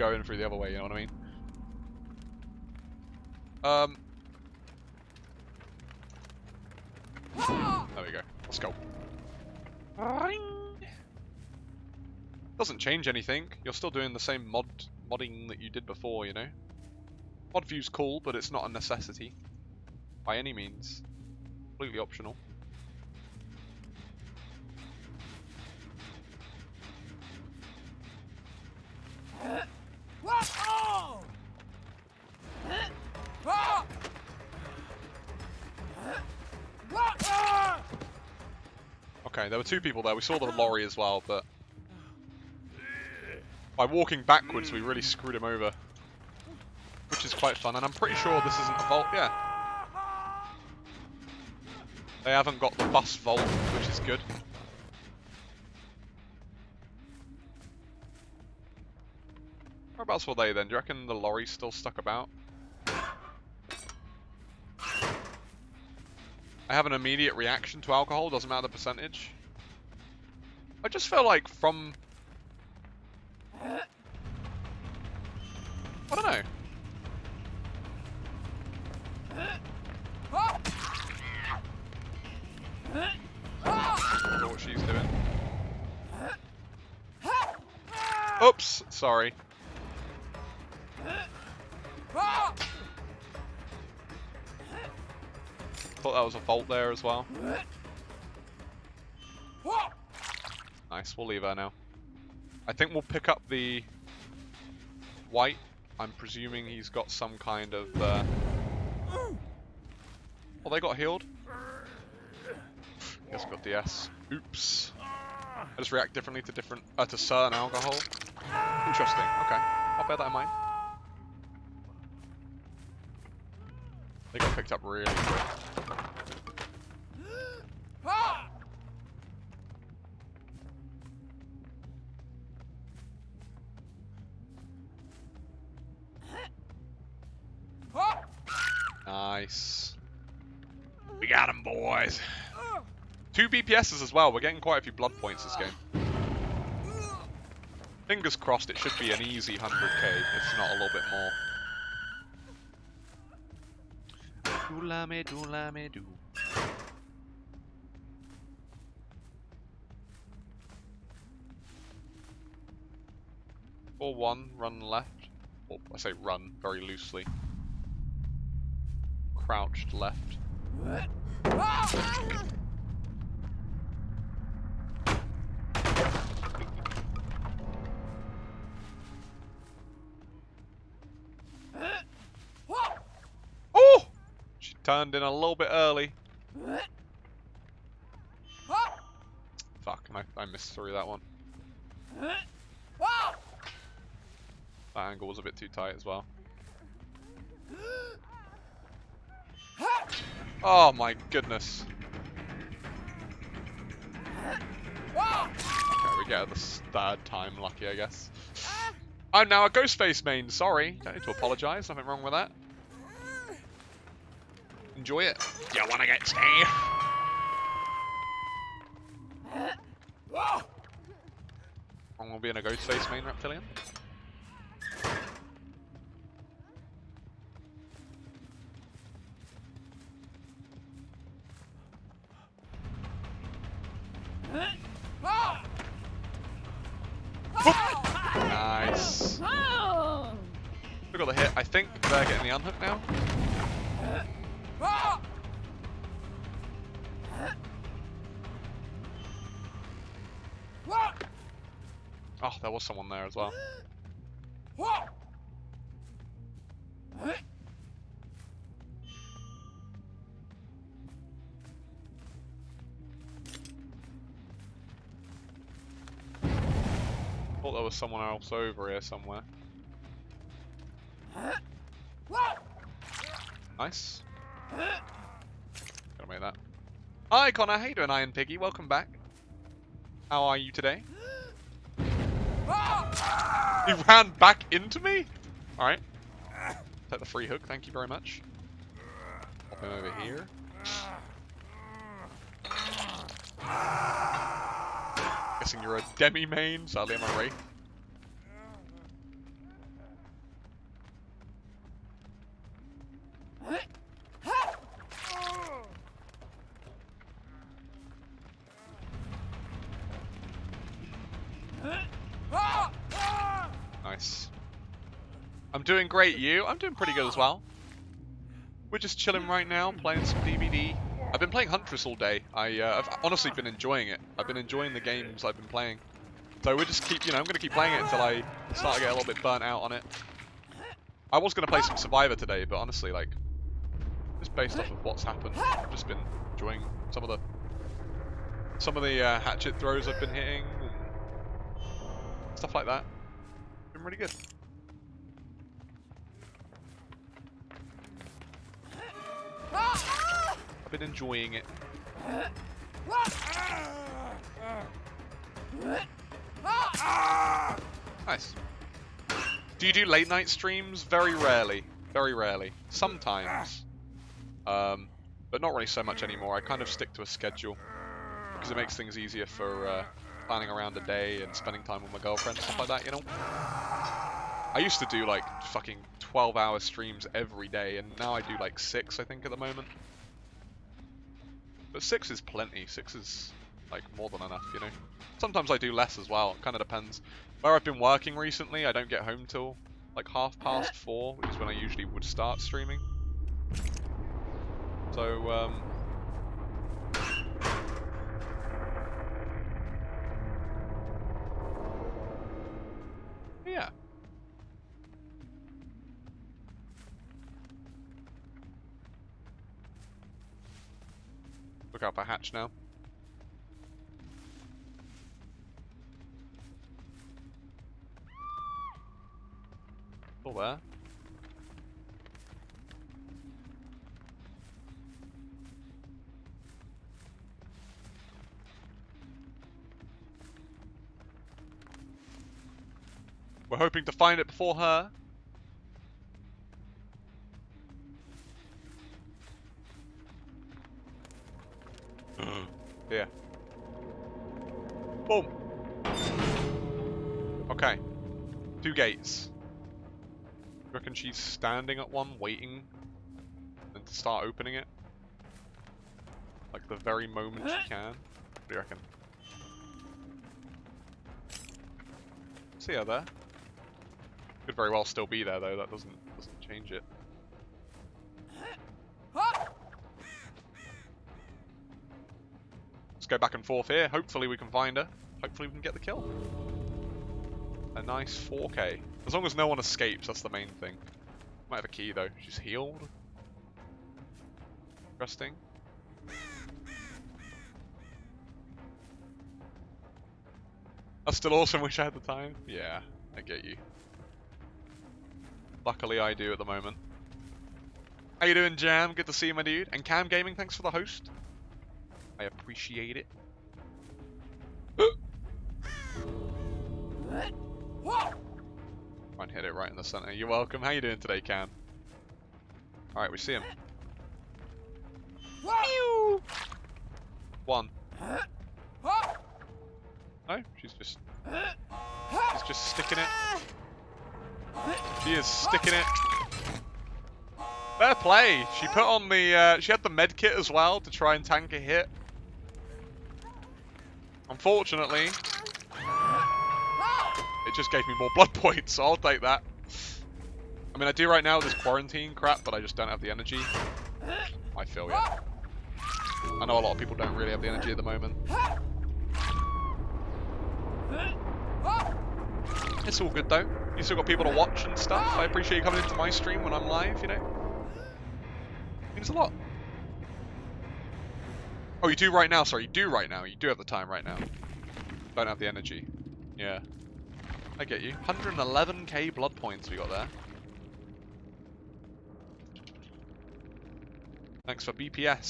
go in through the other way, you know what I mean? Um. There we go. Let's go. Doesn't change anything. You're still doing the same mod modding that you did before, you know? Mod view's cool, but it's not a necessity. By any means. Completely optional. Okay, there were two people there. We saw the oh. lorry as well, but by walking backwards, we really screwed him over, which is quite fun. And I'm pretty sure this isn't a vault. Yeah, they haven't got the bus vault, which is good. Whereabouts were they then? Do you reckon the lorry's still stuck about? I have an immediate reaction to alcohol, doesn't matter the percentage. I just feel like from... I don't know. know what she's doing. Oops, sorry. Thought that was a vault there as well. Nice, we'll leave her now. I think we'll pick up the white. I'm presuming he's got some kind of... Uh... Oh, they got healed? Guess got DS. Oops. I just react differently to different... Uh, to certain alcohol. Interesting, okay. I'll bear that in mind. They got picked up really quick. Him, boys. Two BPSs as well. We're getting quite a few blood points this game. Fingers crossed it should be an easy 100k, if not a little bit more. Doolame, doolame, do. la me do. Or one, run left. Or I say run very loosely. Crouched left. Oh! She turned in a little bit early. Fuck, I, I missed through that one. That angle was a bit too tight as well. Oh my goodness. Okay, we get the third time lucky, I guess. I'm now a Ghostface main, sorry. Don't need to apologise, nothing wrong with that. Enjoy it. You wanna get Steve? I'm gonna be in a Ghostface main reptilian. Nice. We got the hit. I think they're getting the unhook now. Oh, there was someone there as well. Was someone else over here somewhere. Nice. Gotta make that. Hi Connor, you doing Iron Piggy? Welcome back. How are you today? He ran back into me? Alright. Take the free hook, thank you very much. Pop him over here. Guessing you're a demi main, sadly I'm a wraith. I'm doing great, you? I'm doing pretty good as well. We're just chilling right now, playing some DBD. I've been playing Huntress all day. I, uh, I've honestly been enjoying it. I've been enjoying the games I've been playing. So we just keep, you know, I'm going to keep playing it until I start to get a little bit burnt out on it. I was going to play some Survivor today, but honestly, like, just based off of what's happened, I've just been enjoying some of the some of the uh, hatchet throws I've been hitting and stuff like that. Been really good. I've been enjoying it. Nice. Do you do late night streams? Very rarely. Very rarely. Sometimes. Um, but not really so much anymore. I kind of stick to a schedule because it makes things easier for uh, planning around a day and spending time with my girlfriend, and stuff like that, you know? I used to do like fucking 12 hour streams every day and now I do like 6 I think at the moment. But 6 is plenty, 6 is like more than enough, you know? Sometimes I do less as well, it kind of depends. Where I've been working recently, I don't get home till like half past 4, which is when I usually would start streaming. So, um, Look out for hatch now. Still there. We're hoping to find it before her. Yeah. Boom. Okay. Two gates. reckon she's standing at one, waiting, and to start opening it? Like the very moment she can? What do you reckon? See her there. Could very well still be there though, that doesn't doesn't change it. Go back and forth here. Hopefully we can find her. Hopefully we can get the kill. A nice 4k. As long as no one escapes, that's the main thing. Might have a key though. She's healed. Interesting. That's still awesome wish I had the time. Yeah, I get you. Luckily I do at the moment. How you doing, Jam? Good to see you, my dude. And Cam Gaming, thanks for the host. I appreciate it. And hit it right in the center. You're welcome. How you doing today, Cam? Alright, we see him. One. No, she's just... She's just sticking it. She is sticking it. Fair play. She put on the, uh, she had the med kit as well to try and tank a hit. Unfortunately, it just gave me more blood points, so I'll take that. I mean, I do right now with this quarantine crap, but I just don't have the energy. I feel ya. I know a lot of people don't really have the energy at the moment. It's all good though. You still got people to watch and stuff. I appreciate you coming into my stream when I'm live, you know. Means a lot. Oh, you do right now, sorry, you do right now. You do have the time right now. Don't have the energy. Yeah. I get you. 111k blood points we got there. Thanks for BPS.